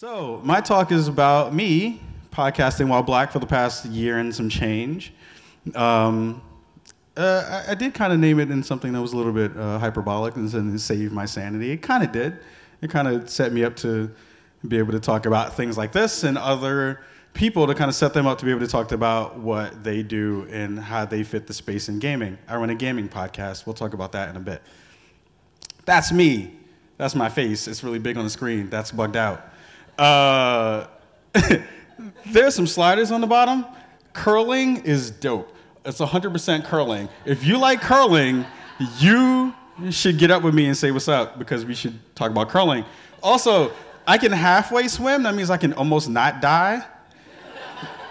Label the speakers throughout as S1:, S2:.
S1: So, my talk is about me podcasting while black for the past year and some change. Um, uh, I, I, did kind of name it in something that was a little bit uh, hyperbolic and said save my sanity. It kind of did. It kind of set me up to be able to talk about things like this and other people to kind of set them up to be able to talk about what they do and how they fit the space in gaming. I run a gaming podcast. We'll talk about that in a bit. That's me. That's my face. It's really big on the screen. That's bugged out. Uh, there's some sliders on the bottom. Curling is dope. It's 100% curling. If you like curling, you should get up with me and say what's up because we should talk about curling. Also, I can halfway swim. That means I can almost not die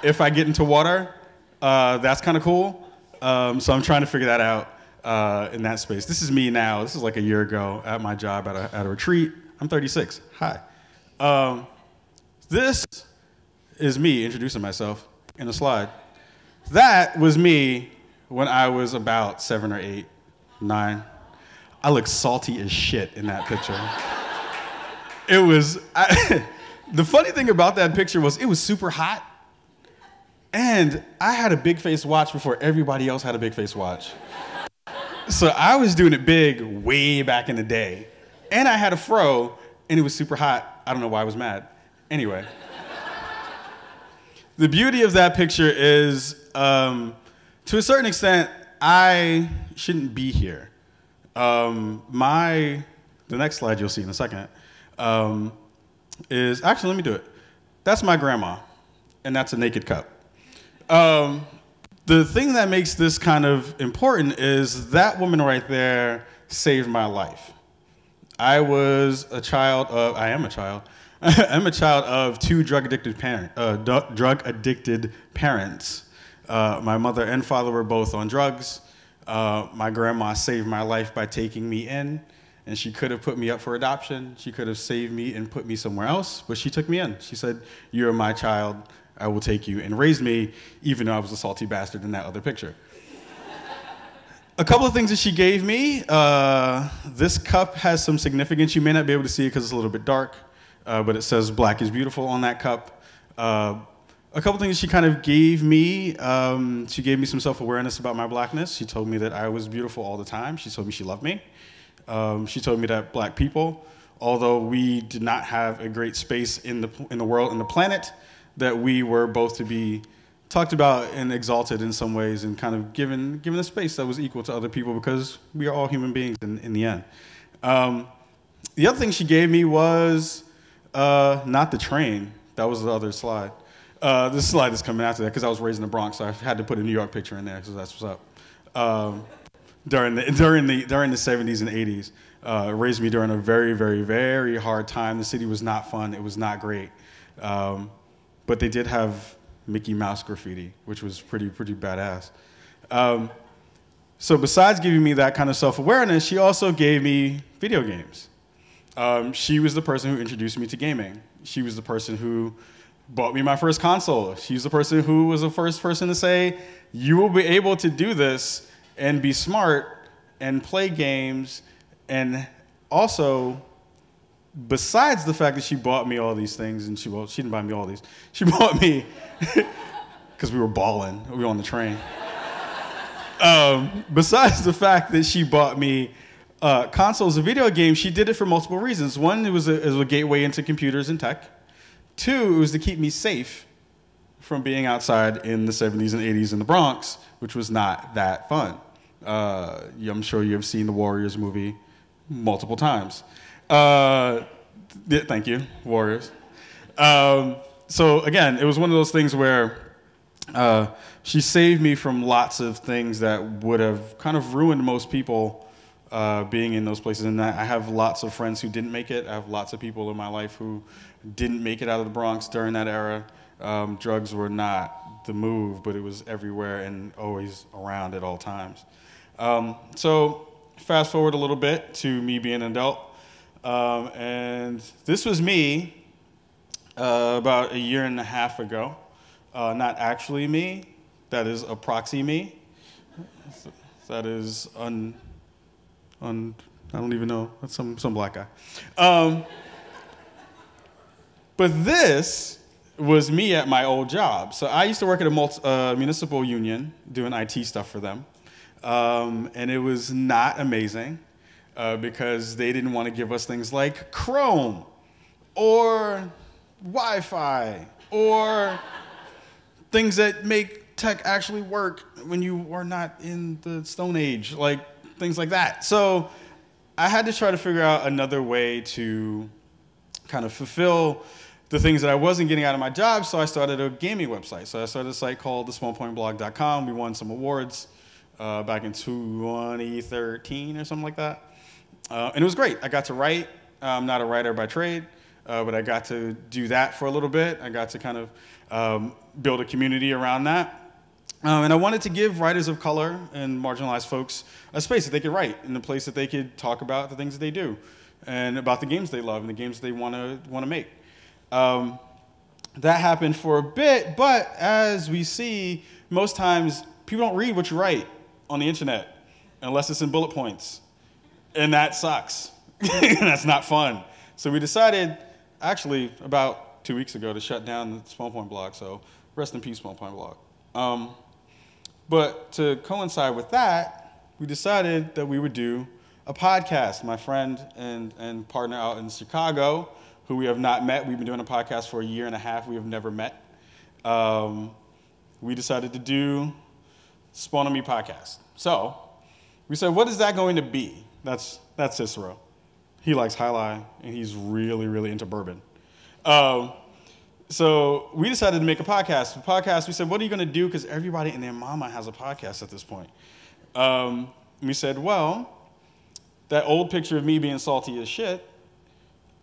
S1: if I get into water. Uh, that's kind of cool. Um, so I'm trying to figure that out uh, in that space. This is me now. This is like a year ago at my job at a, at a retreat. I'm 36. Hi. Um, this is me introducing myself in a slide. That was me when I was about seven or eight, nine. I look salty as shit in that picture. it was, I, the funny thing about that picture was it was super hot. And I had a big face watch before everybody else had a big face watch. So I was doing it big way back in the day. And I had a fro, and it was super hot. I don't know why I was mad. Anyway, the beauty of that picture is, um, to a certain extent, I shouldn't be here. Um, my, the next slide you'll see in a second, um, is actually, let me do it. That's my grandma, and that's a naked cup. Um, the thing that makes this kind of important is that woman right there saved my life. I was a child of, I am a child I'm a child of two drug addicted parent, uh, drug addicted parents. Uh, my mother and father were both on drugs. Uh, my grandma saved my life by taking me in, and she could have put me up for adoption. She could have saved me and put me somewhere else, but she took me in. She said, "You're my child. I will take you," and raised me, even though I was a salty bastard in that other picture. a couple of things that she gave me. Uh, this cup has some significance. You may not be able to see it because it's a little bit dark uh, but it says black is beautiful on that cup. Uh, a couple things she kind of gave me. Um, she gave me some self-awareness about my blackness. She told me that I was beautiful all the time. She told me she loved me. Um, she told me that black people, although we did not have a great space in the, in the world and the planet, that we were both to be talked about and exalted in some ways and kind of given, given a space that was equal to other people because we are all human beings in, in the end. Um, the other thing she gave me was uh, not the train. That was the other slide. Uh, this slide is coming after that because I was raised in the Bronx, so I had to put a New York picture in there because that's what's up. Um, during the during the during the 70s and 80s, uh, raised me during a very very very hard time. The city was not fun. It was not great, um, but they did have Mickey Mouse graffiti, which was pretty pretty badass. Um, so besides giving me that kind of self awareness, she also gave me video games. Um, she was the person who introduced me to gaming. She was the person who bought me my first console. She's the person who was the first person to say, you will be able to do this and be smart and play games and also besides the fact that she bought me all these things and she well she didn't buy me all these she bought me because we were balling we were on the train um, besides the fact that she bought me uh, consoles and video games, she did it for multiple reasons. One, it was, a, it was a gateway into computers and tech. Two, it was to keep me safe from being outside in the 70s and 80s in the Bronx, which was not that fun. Uh, I'm sure you've seen the Warriors movie multiple times. Uh, yeah, thank you, Warriors. Um, so again, it was one of those things where uh, she saved me from lots of things that would have kind of ruined most people uh, being in those places. And I have lots of friends who didn't make it. I have lots of people in my life who didn't make it out of the Bronx during that era. Um, drugs were not the move, but it was everywhere and always around at all times. Um, so fast forward a little bit to me being an adult. Um, and this was me uh, about a year and a half ago. Uh, not actually me, that is a proxy me. That is un on, I don't even know, that's some, some black guy. Um, But this was me at my old job. So I used to work at a multi, uh, municipal union doing IT stuff for them. Um, and it was not amazing uh, because they didn't want to give us things like Chrome or Wi Fi or things that make tech actually work when you are not in the Stone Age, like things like that. So I had to try to figure out another way to kind of fulfill the things that I wasn't getting out of my job, so I started a gaming website. So I started a site called thesmallpointblog.com. We won some awards uh, back in 2013 or something like that. Uh, and it was great. I got to write. I'm not a writer by trade, uh, but I got to do that for a little bit. I got to kind of um, build a community around that. Um, and I wanted to give writers of color and marginalized folks a space that they could write and a place that they could talk about the things that they do and about the games they love and the games they want to want to make. Um, that happened for a bit, but as we see, most times people don't read what you write on the internet unless it's in bullet points, and that sucks. That's not fun. So we decided, actually, about two weeks ago, to shut down the Small Point blog. So rest in peace, Small Point blog. Um, but to coincide with that, we decided that we would do a podcast. My friend and, and partner out in Chicago, who we have not met, we've been doing a podcast for a year and a half, we have never met. Um, we decided to do Spawn on Me podcast. So we said, what is that going to be? That's, that's Cicero. He likes Jai Alai, and he's really, really into bourbon. Um, so we decided to make a podcast. A podcast, we said, what are you going to do? Because everybody and their mama has a podcast at this point. Um, we said, well, that old picture of me being salty as shit,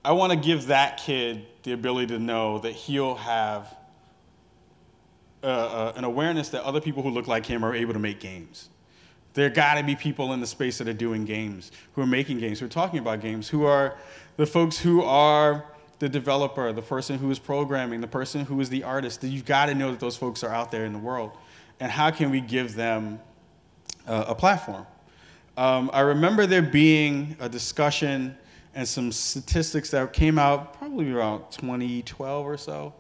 S1: I want to give that kid the ability to know that he'll have uh, uh, an awareness that other people who look like him are able to make games. There got to be people in the space that are doing games, who are making games, who are talking about games, who are the folks who are the developer, the person who is programming, the person who is the artist. You've got to know that those folks are out there in the world. And how can we give them uh, a platform? Um, I remember there being a discussion and some statistics that came out probably around 2012 or so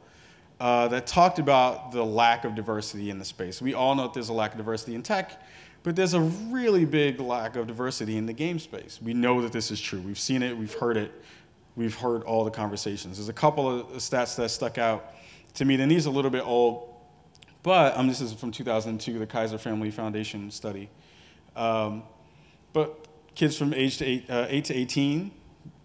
S1: uh, that talked about the lack of diversity in the space. We all know that there's a lack of diversity in tech, but there's a really big lack of diversity in the game space. We know that this is true. We've seen it, we've heard it, we've heard all the conversations. There's a couple of stats that stuck out to me, and these are a little bit old, but um, this is from 2002, the Kaiser Family Foundation study. Um, but kids from age to eight, uh, 8 to 18,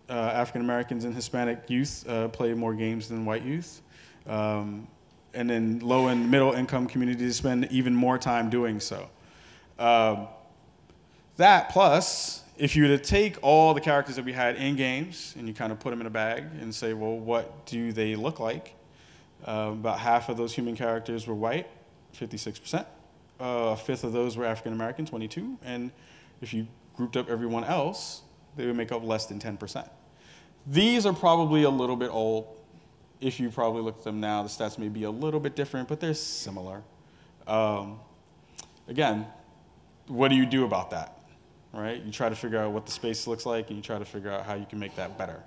S1: uh, African Americans and Hispanic youth uh, play more games than white youth. Um, and then low and middle income communities spend even more time doing so. Um, that plus, if you were to take all the characters that we had in games and you kind of put them in a bag and say, well, what do they look like? Uh, about half of those human characters were white, 56%. Uh, a fifth of those were African American, 22. And if you grouped up everyone else, they would make up less than 10%. These are probably a little bit old. If you probably look at them now, the stats may be a little bit different, but they're similar. Um, again, what do you do about that? Right? You try to figure out what the space looks like, and you try to figure out how you can make that better.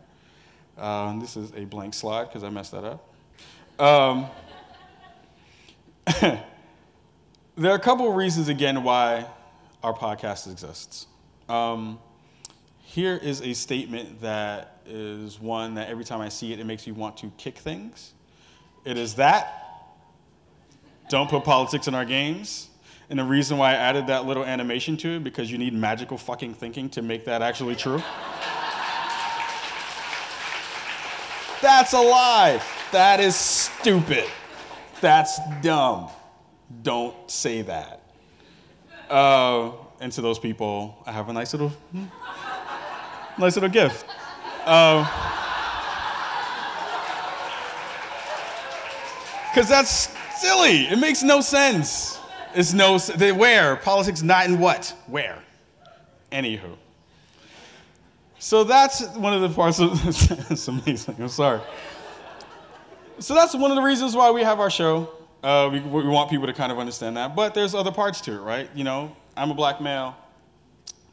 S1: Um, this is a blank slide because I messed that up. Um, there are a couple of reasons, again, why our podcast exists. Um, here is a statement that is one that every time I see it, it makes me want to kick things. It is that don't put politics in our games. And the reason why I added that little animation to it, because you need magical fucking thinking to make that actually true. That's a lie. That is stupid. That's dumb. Don't say that. Uh, and to those people, I have a nice little. Hmm, nice little gift. Because uh, that's silly. It makes no sense. It's no, they, where? Politics not in what? Where? Anywho. So that's one of the parts of, it's amazing, I'm sorry. So that's one of the reasons why we have our show. Uh, we, we want people to kind of understand that. But there's other parts to it, right? You know, I'm a black male.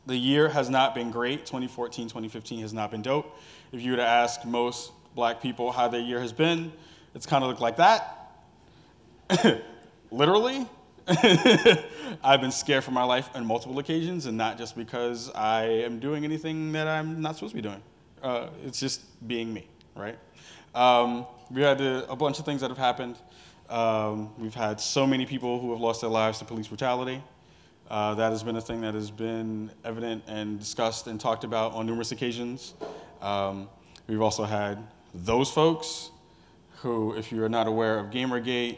S1: The year has not been great. 2014, 2015 has not been dope. If you were to ask most black people how their year has been. It's kind of looked like that. Literally. I've been scared for my life on multiple occasions, and not just because I am doing anything that I'm not supposed to be doing. Uh, it's just being me, right? Um, we had a, a, bunch of things that have happened. Um, we've had so many people who have lost their lives to police brutality. Uh, that has been a thing that has been evident and discussed and talked about on numerous occasions. Um, we've also had those folks who, if you're not aware of Gamergate,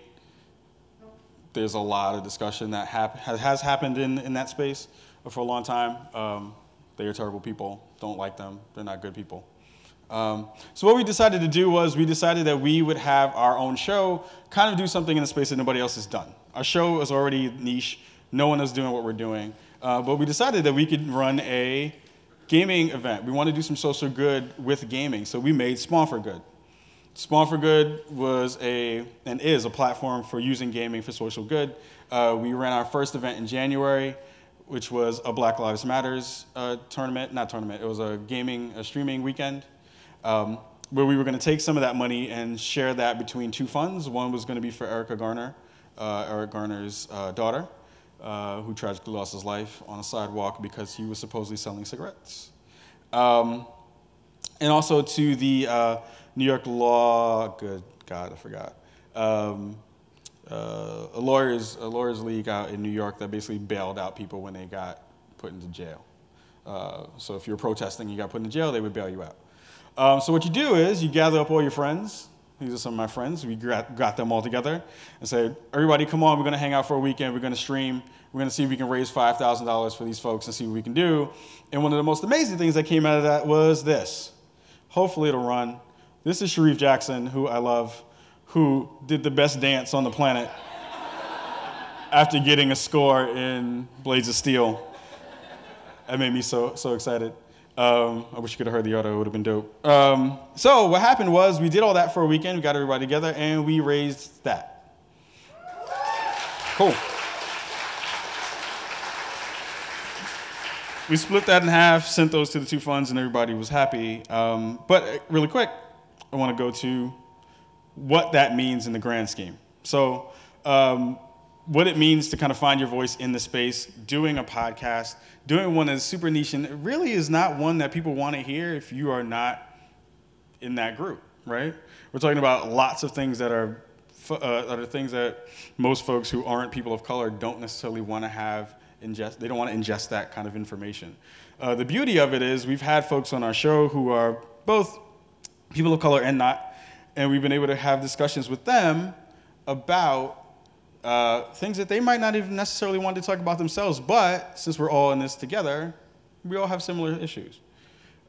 S1: there's a lot of discussion that hap- has happened in, in that space for a long time. Um, they are terrible people. Don't like them. They're not good people. Um, so what we decided to do was we decided that we would have our own show, kind of do something in the space that nobody else has done. Our show is already niche. No one is doing what we're doing. Uh, but we decided that we could run a gaming event. We want to do some social good with gaming. So we made Spawn for Good. Spawn for Good was a and is a platform for using gaming for social good. Uh, we ran our first event in January, which was a Black Lives Matters uh, tournament, not tournament. It was a gaming, a streaming weekend, um, where we were going to take some of that money and share that between two funds. One was going to be for Erica Garner, uh, Eric Garner's uh, daughter, uh, who tragically lost his life on a sidewalk because he was supposedly selling cigarettes. Um, and also to the uh, New York law, good God, I forgot. Um, uh, a lawyers a lawyers league out in New York that basically bailed out people when they got put into jail. Uh, so if you're protesting, you got put in jail, they would bail you out. Um, so what you do is you gather up all your friends, these are some of my friends. We got them all together and said, everybody, come on, we're going to hang out for a weekend. We're going to stream. We're going to see if we can raise $5,000 for these folks and see what we can do. And one of the most amazing things that came out of that was this. Hopefully it'll run. This is Sharif Jackson, who I love, who did the best dance on the planet after getting a score in Blades of Steel. That made me so, so excited. Um, I wish you could have heard the audio, it would have been dope. Um, so, what happened was we did all that for a weekend, we got everybody together, and we raised that. Cool. We split that in half, sent those to the two funds, and everybody was happy. Um, but, uh, really quick, I want to go to what that means in the grand scheme. So, um, what it means to kind of find your voice in the space, doing a podcast, doing one that's super niche, and it really is not one that people want to hear if you are not in that group, right? We're talking about lots of things that are uh, that are things that most folks who aren't people of color don't necessarily want to have ingest. They don't want to ingest that kind of information. Uh, the beauty of it is we've had folks on our show who are both people of color and not, and we've been able to have discussions with them about uh, things that they might not even necessarily want to talk about themselves, but since we're all in this together, we all have similar issues.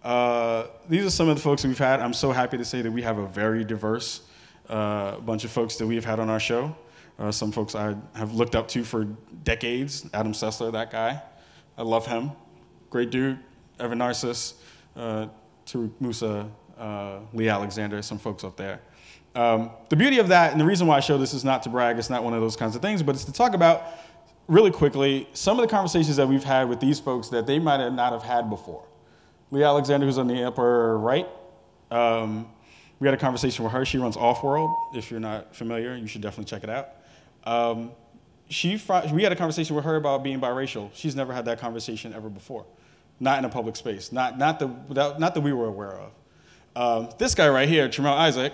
S1: Uh, these are some of the folks we've had. I'm so happy to say that we have a very diverse uh, bunch of folks that we've had on our show. Uh, some folks I have looked up to for decades. Adam Sessler, that guy. I love him. Great dude. Evan Narcisse, uh, Tauriq Moosa, uh, Leigh Alexander, some folks up there. Um, the beauty of that, and the reason why I show this is not to brag, it's not one of those kinds of things, but it's to talk about really quickly some of the conversations that we've had with these folks that they might not have had before. Leigh Alexander, who's on the upper right, um, we had a conversation with her. She runs Offworld. If you're not familiar, you should definitely check it out. Um, she, we had a conversation with her about being biracial. She's never had that conversation ever before, not in a public space, not, not, the, not that we were aware of. Um, this guy right here, Tramell Isaac,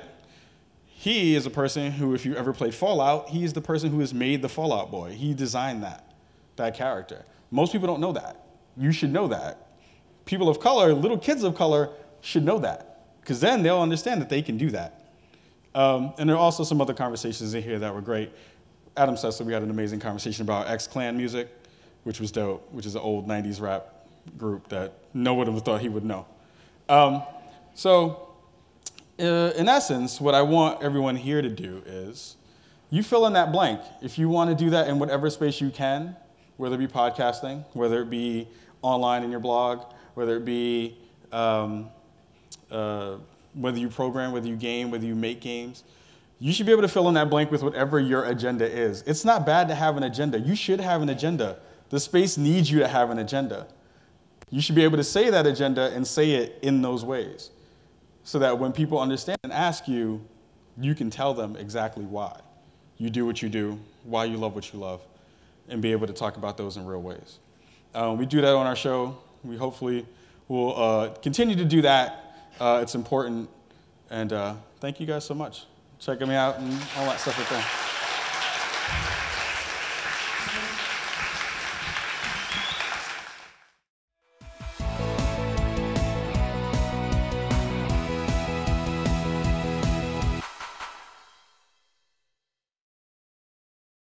S1: he is a person who, if you ever played Fallout, he is the person who has made the Fallout boy. He designed that, that character. Most people don't know that. You should know that. People of color, little kids of color, should know that, because then they'll understand that they can do that. Um, and there are also some other conversations in here that were great. Adam Sessler, we had an amazing conversation about X Clan music, which was dope, which is an old 90s rap group that no one would have thought he would know. Um, so, uh, in essence, what I want everyone here to do is you fill in that blank. If you want to do that in whatever space you can, whether it be podcasting, whether it be online in your blog, whether it be um, uh, whether you program, whether you game, whether you make games, you should be able to fill in that blank with whatever your agenda is. It's not bad to have an agenda. You should have an agenda. The space needs you to have an agenda. You should be able to say that agenda and say it in those ways. So that when people understand and ask you, you can tell them exactly why you do what you do, why you love what you love, and be able to talk about those in real ways. Um, we do that on our show. We hopefully will uh, continue to do that. Uh, it's important. And uh, thank you guys so much. Checking me out and all that stuff right there.